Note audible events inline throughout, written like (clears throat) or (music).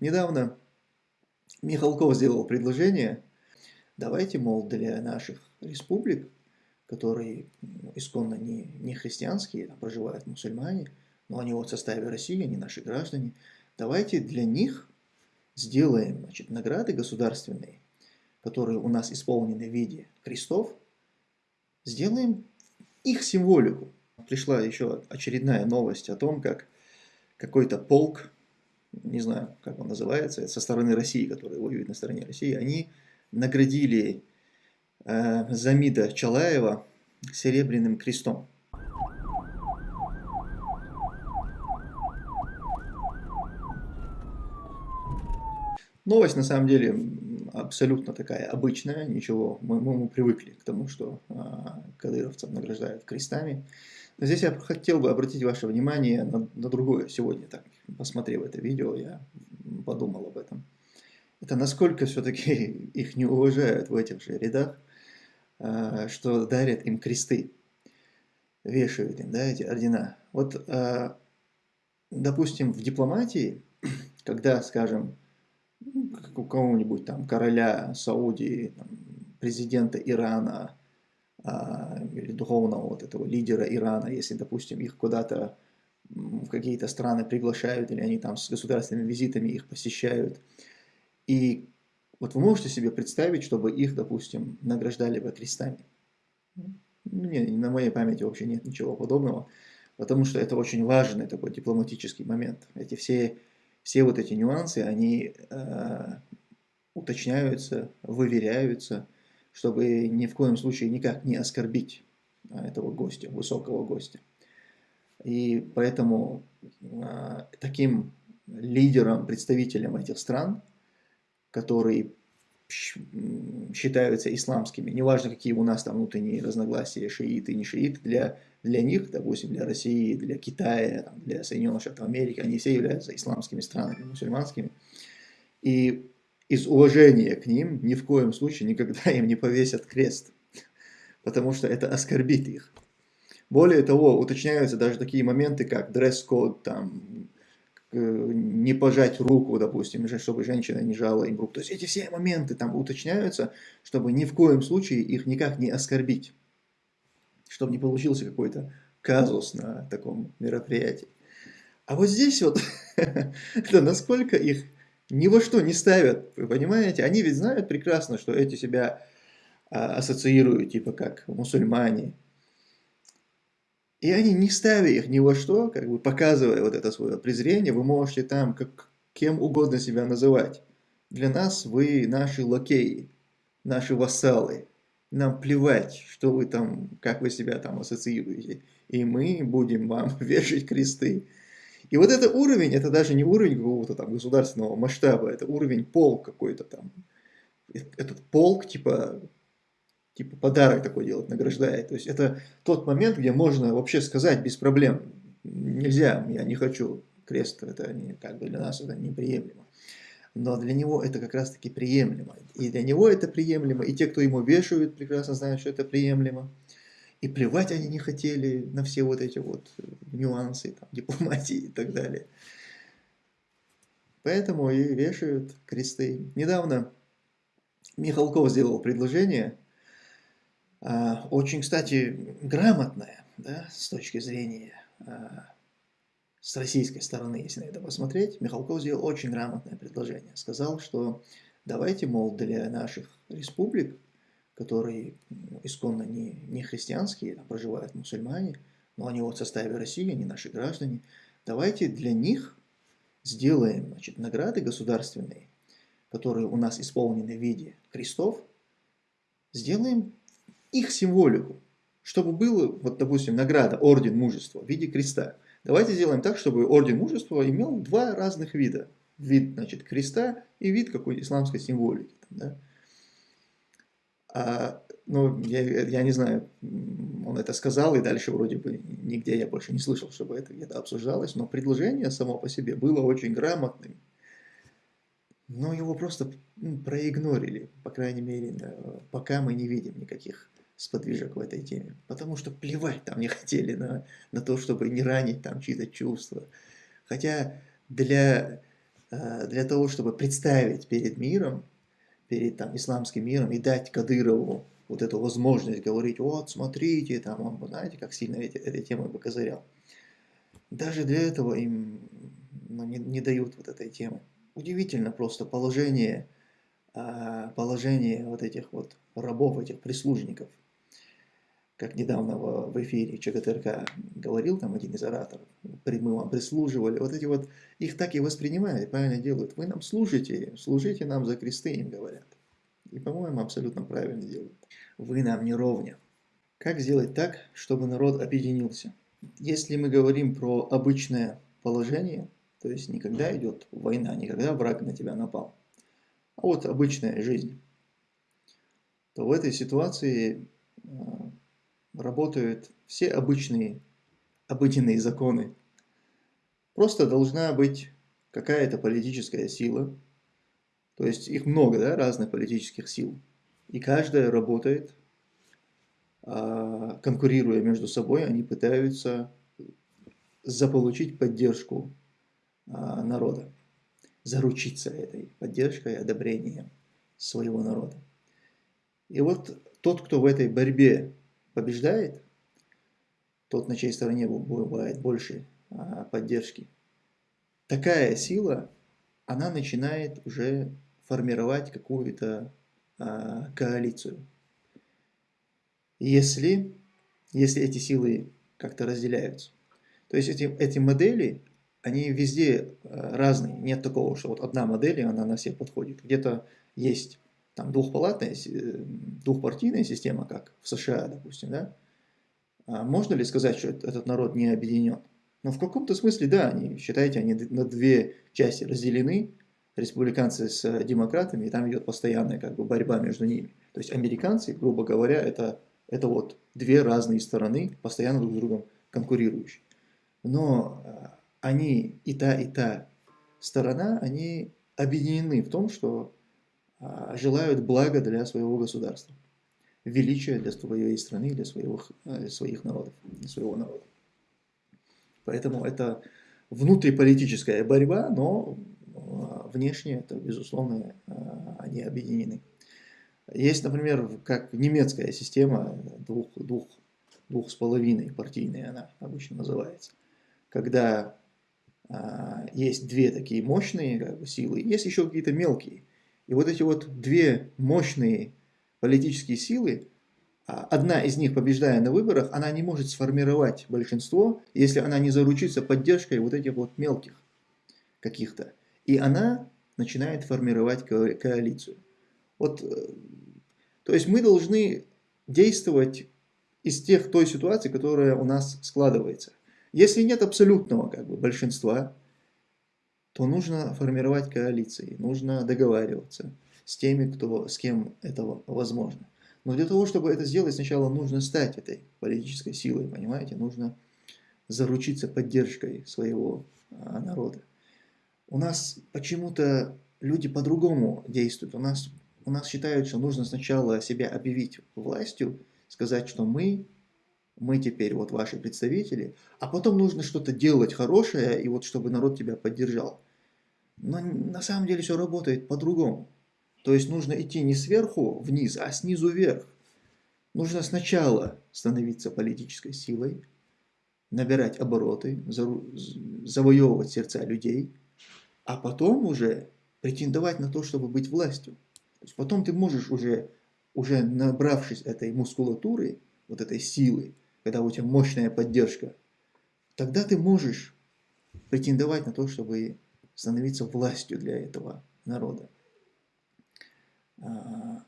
Недавно Михалков сделал предложение, давайте, мол, для наших республик, которые ну, исконно не, не христианские, там проживают мусульмане, но они вот в составе России, они наши граждане, давайте для них сделаем значит, награды государственные, которые у нас исполнены в виде крестов, сделаем их символику. Пришла еще очередная новость о том, как какой-то полк не знаю, как он называется, со стороны России, который воюет на стороне России, они наградили э, Замида Чалаева серебряным крестом. Новость на самом деле абсолютно такая обычная, ничего, мы, мы, мы привыкли к тому, что э, кадыровцев награждают крестами. Но здесь я хотел бы обратить ваше внимание на, на другое сегодня, так, посмотрев это видео, я подумал об этом. Это насколько все-таки (laughs) их не уважают в этих же рядах, а, что дарят им кресты, вешают им да, эти ордена. Вот, а, допустим, в дипломатии, (clears throat) когда, скажем, у кого-нибудь там короля Саудии, президента Ирана или духовного вот этого лидера Ирана, если, допустим, их куда-то в какие-то страны приглашают, или они там с государственными визитами их посещают. И вот вы можете себе представить, чтобы их, допустим, награждали бы крестами? Не, на моей памяти вообще нет ничего подобного, потому что это очень важный такой дипломатический момент. Эти все, все вот эти нюансы, они э, уточняются, выверяются, чтобы ни в коем случае никак не оскорбить а, этого гостя, высокого гостя. И поэтому э, таким лидером, представителем этих стран, которые считаются исламскими, неважно какие у нас там внутренние разногласия, шииты, не шииты, для, для них, допустим, для России, для Китая, там, для Соединенных Штатов Америки, они все являются исламскими странами, мусульманскими. И из уважения к ним ни в коем случае никогда (laughs) им не повесят крест, потому что это оскорбит их. Более того, уточняются даже такие моменты, как дресс-код, там, не пожать руку, допустим, чтобы женщина не жала им руку. То есть эти все моменты там уточняются, чтобы ни в коем случае их никак не оскорбить. Чтобы не получился какой-то казус на таком мероприятии. А вот здесь вот, (laughs) это насколько их ни во что не ставят, вы понимаете? Они ведь знают прекрасно, что эти себя а, ассоциируют, типа как мусульмане, и они, не ставя их ни во что, как бы показывая вот это свое презрение, вы можете там как, кем угодно себя называть. Для нас вы наши лакеи, наши вассалы. Нам плевать, что вы там, как вы себя там ассоциируете. И мы будем вам (laughs) вешать кресты. И вот это уровень, это даже не уровень какого-то там государственного масштаба, это уровень полк какой-то там. Этот полк, типа, типа подарок такой делать, награждает. То есть это тот момент, где можно вообще сказать без проблем, нельзя, я не хочу крест, это не, как бы для нас это неприемлемо. Но для него это как раз таки приемлемо. И для него это приемлемо, и те, кто ему вешают, прекрасно знают, что это приемлемо. И плевать они не хотели на все вот эти вот нюансы, там, дипломатии и так далее. Поэтому и вешают кресты. Недавно Михалков сделал предложение а, очень, кстати, грамотная, да, с точки зрения, а, с российской стороны, если на это посмотреть, Михалков сделал очень грамотное предложение. Сказал, что давайте, мол, для наших республик, которые исконно не, не христианские, там проживают мусульмане, но они вот в составе России, они наши граждане, давайте для них сделаем значит, награды государственные, которые у нас исполнены в виде крестов, сделаем их символику, чтобы было, вот, допустим, награда, орден мужества в виде креста. Давайте сделаем так, чтобы орден мужества имел два разных вида. Вид, значит, креста и вид какой-то исламской символики. Да? А, ну, я, я не знаю, он это сказал, и дальше вроде бы нигде я больше не слышал, чтобы это где-то обсуждалось, но предложение само по себе было очень грамотным. Но его просто проигнорили, по крайней мере, пока мы не видим никаких сподвижек в этой теме. Потому что плевать там не (laughs) хотели на, на то, чтобы не ранить там чьи-то чувства. Хотя для э, для того, чтобы представить перед миром, перед там, исламским миром и дать Кадырову вот эту возможность говорить, вот, смотрите, там, он, знаете, как сильно эти, этой темой бы козырял. Даже для этого им ну, не, не дают вот этой темы. Удивительно просто положение, а, положение вот этих вот рабов, этих прислужников. Как недавно в, эфире ЧГТРК говорил там один из ораторов, мы вам прислуживали, вот эти вот, их так и воспринимают, правильно делают. Вы нам служите, служите нам за кресты, им говорят. И, по-моему, абсолютно правильно делают. Вы нам не ровня. Как сделать так, чтобы народ объединился? Если мы говорим про обычное положение, то есть никогда идет война, никогда враг на тебя напал, а вот обычная жизнь, то в этой ситуации а, работают все обычные, обыденные законы. Просто должна быть какая-то политическая сила, то есть их много, да, разных политических сил. И каждая работает, а, конкурируя между собой, они пытаются заполучить поддержку а, народа, заручиться этой поддержкой одобрением своего народа. И вот тот, кто в этой борьбе побеждает, тот, на чьей стороне бывает больше а, поддержки, такая сила, она начинает уже формировать какую-то а, коалицию. Если, если эти силы как-то разделяются. То есть эти, эти модели, они везде а, разные. Нет такого, что вот одна модель, и она на всех подходит. Где-то есть там двухпалатная, двухпартийная система, как в США, допустим, да? А можно ли сказать, что этот народ не объединен? Но в каком-то смысле, да, они, считайте, они на две части разделены, республиканцы с демократами, и там идет постоянная как бы борьба между ними. То есть американцы, грубо говоря, это, это вот две разные стороны, постоянно друг с другом конкурирующие. Но э, они и та, и та сторона, они объединены в том, что а, желают блага для своего государства, величия для своей страны, для своего, э, своих народов, для своего народа. Поэтому это внутриполитическая борьба, но а, внешне это, безусловно, а, они объединены. Есть, например, как немецкая система, двух, двух, двух с половиной партийная она обычно называется, когда а, есть две такие мощные как бы, силы, есть еще какие-то мелкие. И вот эти вот две мощные политические силы, одна из них, побеждая на выборах, она не может сформировать большинство, если она не заручится поддержкой вот этих вот мелких каких-то. И она начинает формировать коалицию. Вот, э, то есть мы должны действовать из тех, той ситуации, которая у нас складывается. Если нет абсолютного как бы, большинства, то нужно формировать коалиции, нужно договариваться с теми, кто, с кем это возможно. Но для того, чтобы это сделать, сначала нужно стать этой политической силой, понимаете? Нужно заручиться поддержкой своего а, народа. У нас почему-то люди по-другому действуют. У нас, у нас считают, что нужно сначала себя объявить властью, сказать, что мы, мы теперь вот ваши представители, а потом нужно что-то делать хорошее, и вот чтобы народ тебя поддержал. Но на самом деле все работает по-другому. То есть нужно идти не сверху вниз, а снизу вверх. Нужно сначала становиться политической силой, набирать обороты, завоевывать сердца людей – а потом уже претендовать на то, чтобы быть властью. То есть потом ты можешь уже, уже набравшись этой мускулатуры, вот этой силы, когда у тебя мощная поддержка, тогда ты можешь претендовать на то, чтобы становиться властью для этого народа. А,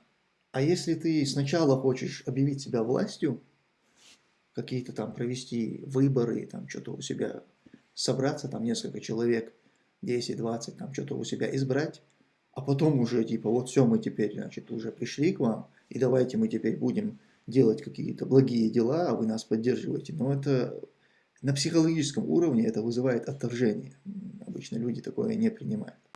а если ты сначала хочешь объявить себя властью, какие-то там провести выборы, там что-то у себя собраться, там несколько человек, 10-20, там что-то у себя избрать, а потом уже типа вот все, мы теперь, значит, уже пришли к вам, и давайте мы теперь будем делать какие-то благие дела, а вы нас поддерживаете. Но это на психологическом уровне это вызывает отторжение. Обычно люди такое не принимают.